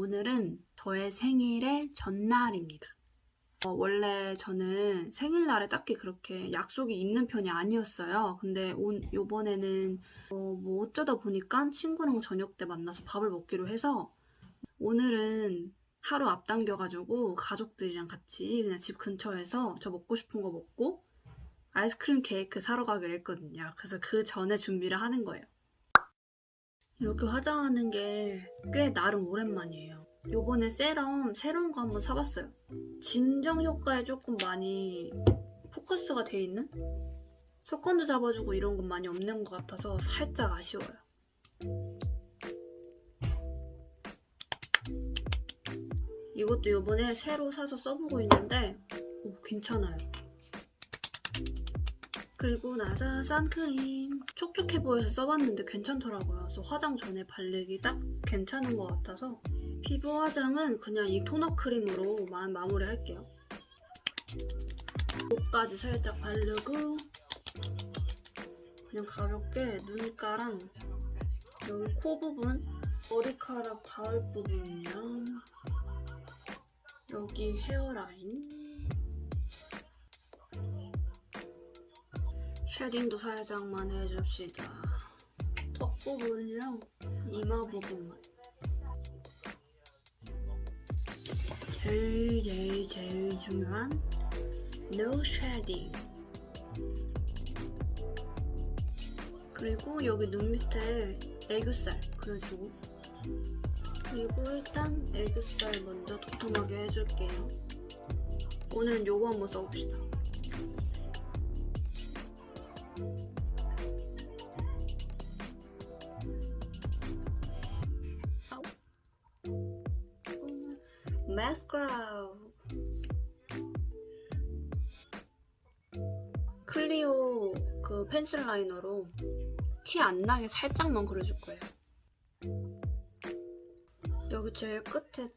오늘은 저의 생일의 전날입니다. 어, 원래 저는 생일날에 딱히 그렇게 약속이 있는 편이 아니었어요. 근데 온, 요번에는 어, 뭐 어쩌다 보니까 친구랑 저녁 때 만나서 밥을 먹기로 해서 오늘은 하루 앞당겨가지고 가족들이랑 같이 그냥 집 근처에서 저 먹고 싶은 거 먹고 아이스크림 케이크 사러 가기로 했거든요. 그래서 그 전에 준비를 하는 거예요 이렇게 화장하는 게 꽤 나름 오랜만이에요. 요번에 세럼 새로운 거 한번 사봤어요. 진정 효과에 조금 많이 포커스가 돼 있는? 속건도 잡아주고 이런 건 많이 없는 것 같아서 살짝 아쉬워요. 이것도 요번에 새로 사서 써보고 있는데 오, 괜찮아요. 그리고 나서 선크림 촉촉해 보여서 써봤는데 괜찮더라고요. 그래서 화장 전에 바르기 딱 괜찮은 것 같아서 피부 화장은 그냥 이 토너 크림으로만 마무리할게요. 목까지 살짝 바르고 그냥 가볍게 눈가랑 여기 코 부분 머리카락 닿을 부분이랑 여기 헤어라인 쉐딩도 살짝만 해줍시다. 턱 부분이랑 이마 부분만. 제일 제일 제일 중요한 no shading. 그리고 여기 눈 밑에 애교살 그려주고 그리고 일단 애교살 먼저 도톰하게 해줄게요. 오늘은 요거 한번 써봅시다. 마스카라 클리오 그 펜슬 라이너로 티 안 나게 살짝만 그려줄 거예요. 여기 제일 끝에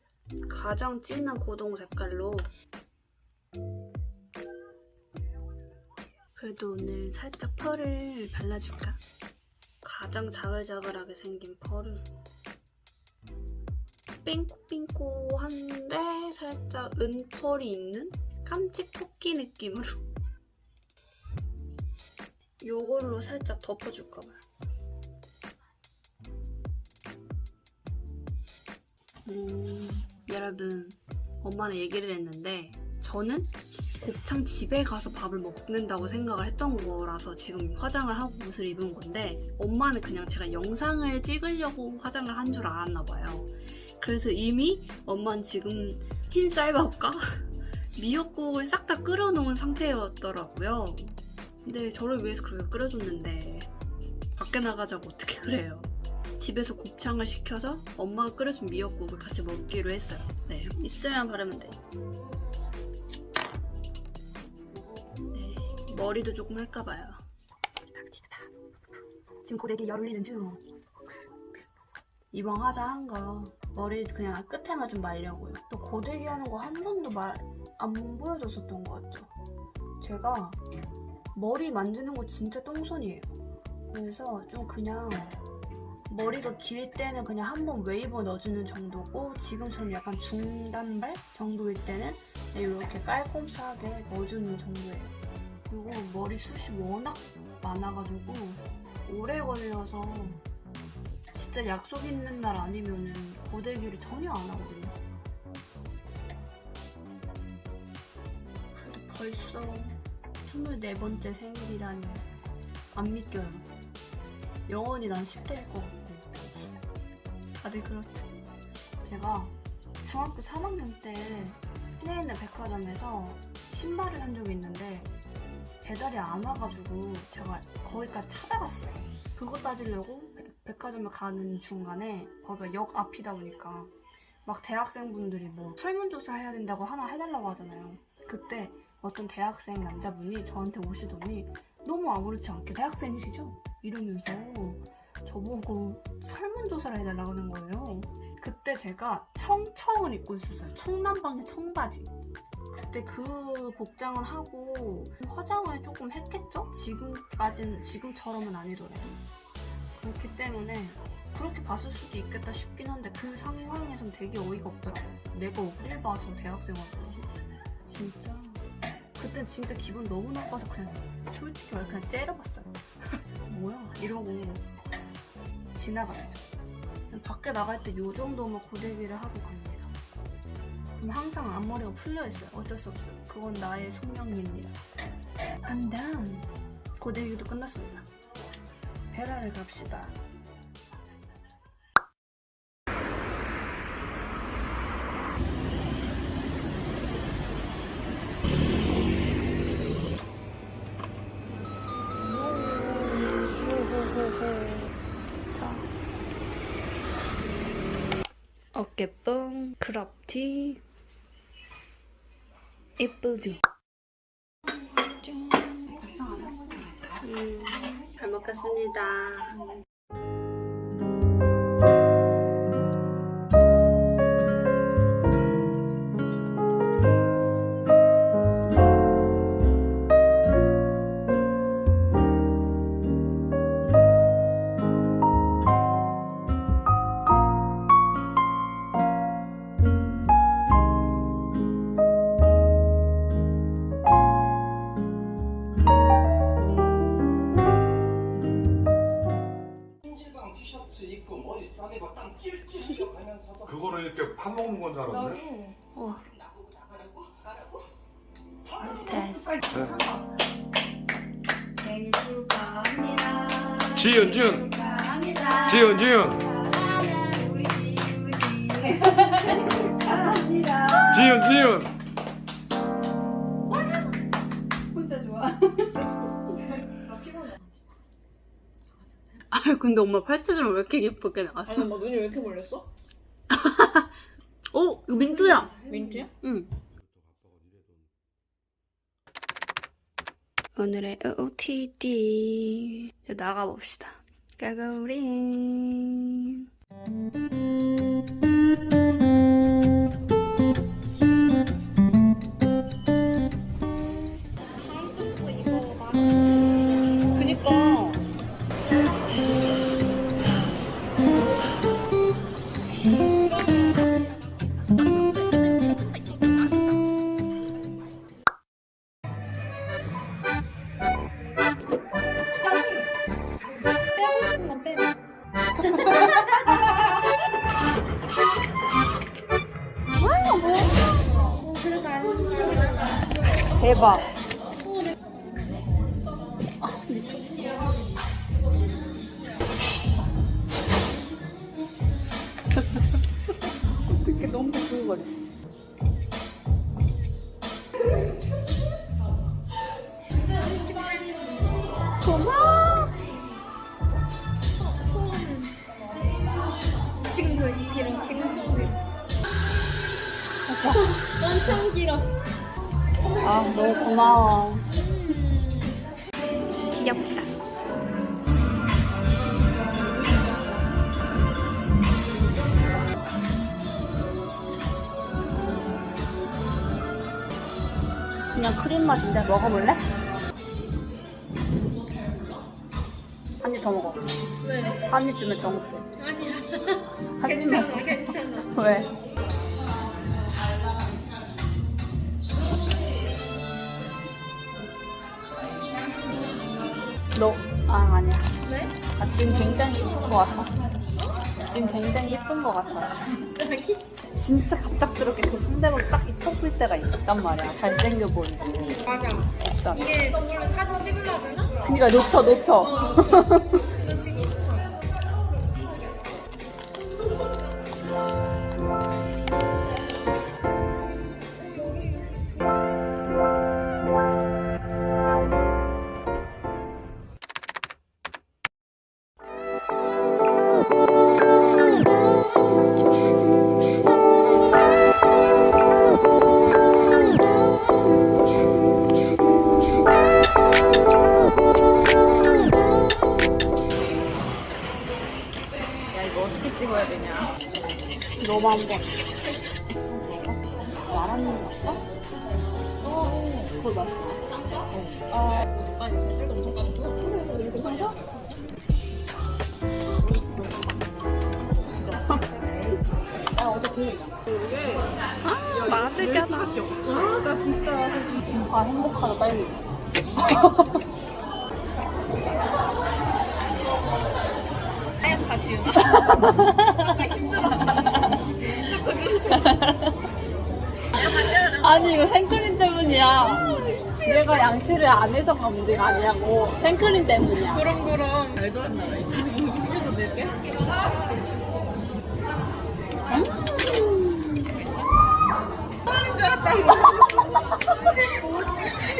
가장 진한 고동 색깔로 그래도 오늘 살짝 펄을 발라줄까? 가장 자글자글하게 생긴 펄을 삥꼬삥꼬한데 살짝 은펄이 있는 깜찍 토끼 느낌으로 요걸로 살짝 덮어줄까 봐요. 음, 여러분 엄마랑 얘기를 했는데 저는 곱창 집에 가서 밥을 먹는다고 생각을 했던 거라서 지금 화장을 하고 옷을 입은 건데 엄마는 그냥 제가 영상을 찍으려고 화장을 한 줄 알았나 봐요. 그래서 이미 엄마는 지금 흰 쌀밥과 미역국을 싹 다 끓여놓은 상태였더라고요. 근데 저를 위해서 그렇게 끓여줬는데 밖에 나가자고 어떻게 그래요. 집에서 곱창을 시켜서 엄마가 끓여준 미역국을 같이 먹기로 했어요. 네, 있으면 바르면 돼. 네, 머리도 조금 할까봐요. 지금 고데기 열 올리는 중. 이번 화장한 거 머리 그냥 끝에만 좀 말려고요. 또 고데기 하는 거 한 번도 말 안 보여줬었던 것 같죠? 제가 머리 만지는 거 진짜 똥손이에요. 그래서 좀 그냥 머리가 길 때는 그냥 한 번 웨이브 넣어주는 정도고 지금처럼 약간 중단발 정도일 때는 이렇게 깔끔하게 넣어주는 정도예요. 그리고 머리숱이 워낙 많아가지고 오래 걸려서 진짜 약속 있는 날 아니면은 고데기를 전혀 안 하거든요. 근데 벌써 24번째 생일이라니 안 믿겨요. 영원히 난 10대일 것 같고 다들 그렇죠. 제가 중학교 3학년 때 시내에 있는 백화점에서 신발을 산 적이 있는데 배달이 안 와가지고 제가 거기까지 찾아갔어요. 그거 따지려고 백화점에 가는 중간에 거기가 역 앞이다 보니까 막 대학생분들이 뭐 설문조사 해야 된다고 하나 해달라고 하잖아요. 그때 어떤 대학생 남자분이 저한테 오시더니 너무 아무렇지 않게 대학생이시죠? 이러면서 저보고 설문조사를 해달라고 하는 거예요. 그때 제가 청청을 입고 있었어요. 청남방의 청바지. 그때 그 복장을 하고 화장을 조금 했겠죠? 지금까진 지금처럼은 아니더라고요. 그렇기 때문에 그렇게 봤을 수도 있겠다 싶긴 한데 그 상황에선 되게 어이가 없더라고요. 내가 어딜 봐서 대학생활 하지? 진짜 그땐 진짜 기분 너무 나빠서 그냥 솔직히 말해 그냥 째려봤어요. 뭐야 이러고 지나갔죠. 밖에 나갈 때 요 정도면 고데기를 하고 갑니다. 그럼 항상 앞머리가 풀려 있어요. 어쩔 수 없어요. 그건 나의 숙명입니다. I'm done. 고데기도 끝났습니다. 베라를 갑시다. 어깨뽕, 크롭티 예쁘죠? 음, 잘 먹겠습니다. 사랑하는 우리 지훈이. 축하합니다. 지은 지은 혼자 좋아. 아 근데 엄마 팔찌는 왜 이렇게 예쁘게 나왔어? 아니 뭐 눈이 왜 이렇게 몰렸어? 오 이거 민트야. 민트야? 응. 오늘의 OOTD 나가봅시다. 까가우 대박. 어떻게 너무 부글거 고마워. 귀엽다. 그냥 크림 맛인데 먹어볼래? 한 입 더 먹어. 왜? 한 입 주면 정없대. 아니야. 한 입만. 괜찮아, 괜찮아. 왜? 아, 아니야. 왜? 아, 지금 굉장히 예쁜 것 같았어. 지금 굉장히 예쁜 것 같아. 갑자기? 진짜 갑작스럽게 그 상대방 딱이 뽑힐 때가 있단 말이야. 잘생겨 보이고. 맞아. 없잖아. 이게 원래 사진 찍으려잖아? 그니까 놓쳐, 놓쳐. 어, 놓쳐. 너 지금 앉아. 나랑 맛있어? 그거 맛있어. 아, 오빠 요새 살도 엄청 빠졌어. 아, 맛있겠다. 아, 나 진짜. 아, 행복하다, 딸기. 하얀 같이. 아니 이거 생크림 때문이야. 얘가 양치를 안 해서가 문제가 아니냐고. 생크림 때문이야. 그럼 그럼. 말도 안 나와. 치즈도 넣을게.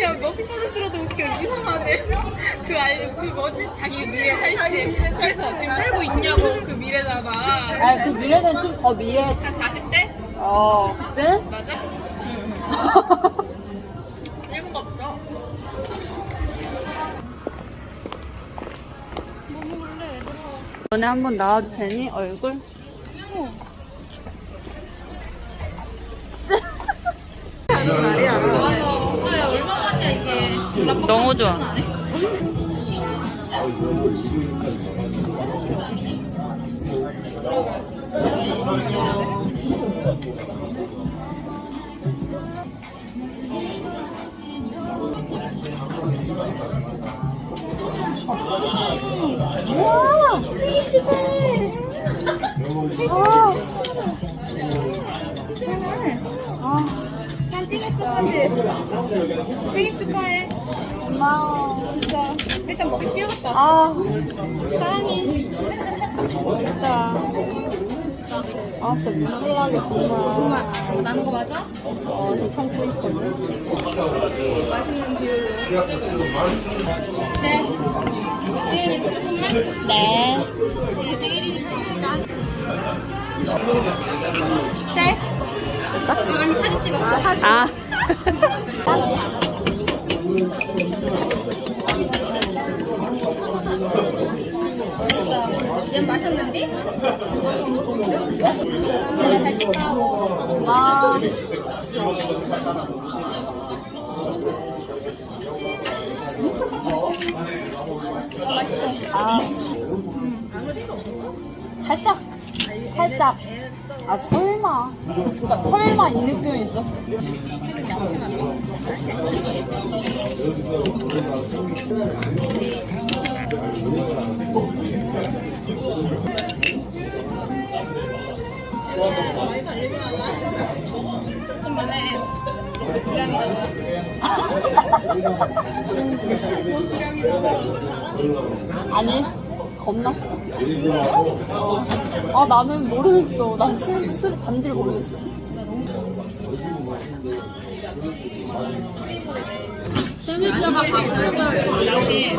야, 몇 번을 들어도 웃겨. 이상하네. 그, 알, 그 뭐지? 자기 미래 살지. 그래서 지금 살고 있냐고. 그 미래잖아. 아니 그 미래는 좀 더 미래지. 40대? 어, 그치? 맞아? 응. 응. 1분 없어. 너네 한 번 나와도 되니? 얼굴? 아, 얼마만이야, 이게. 너무 좋아. 와! 스위치네! 아! 잘 사실. 생일 축하해. 고마워. 진짜. 일단 먹기 뛰어갔다. 아, 사랑해. 진짜. 아, 진짜 나게 정말. 정말 아, 나는 거 맞아? 어, 저 참고 있거든. 맛있는 뷰. 네. 지은이 진짜 정말? 네. 우리 생일이니까. 네. 됐어? 아니 사진 찍었어. 아. 얘 마셨는데? 원래 잘 축하하고. 아. 아. 살짝, 살짝. 아, 설마. 그니까, 설마 이 느낌이 있었어. 지량이잖아. 아니, 겁났어. 어. 아, 나는 모르겠어. 난 술, 술 단지를 모르겠어. 생일자가 바쁘면 나중에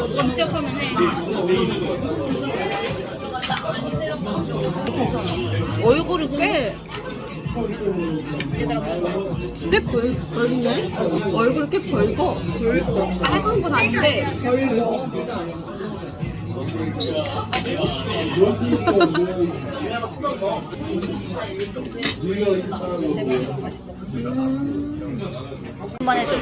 해. 얼굴이 꽤. 꽤 벌, 벌네? 얼굴이 꽤 벌고. 빨간 건 아닌데, 벌고. 한번 해줘.